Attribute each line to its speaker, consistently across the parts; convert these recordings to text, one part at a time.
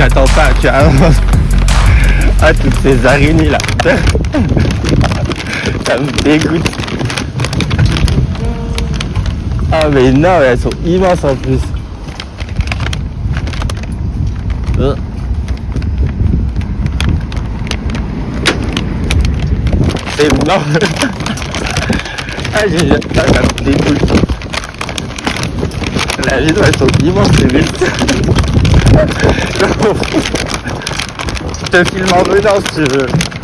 Speaker 1: j'attends pas, tu vois. Ah, toutes ces araignées là. Ça me dégoûte. Ah, mais non, elles sont immenses en plus. Euh. C'est énorme. Ah, j'ai... Ah, ça me dégoûte. La vidéo, elles sont immenses, c'est den Film auch wieder auszuhören.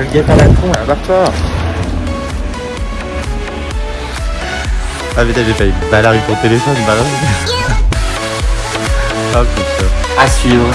Speaker 1: Veux. T'inquiète à la con, là, barre-toi.
Speaker 2: Ah putain j'ai failli balarder ton téléphone, balarder. Ah putain.
Speaker 3: À suivre.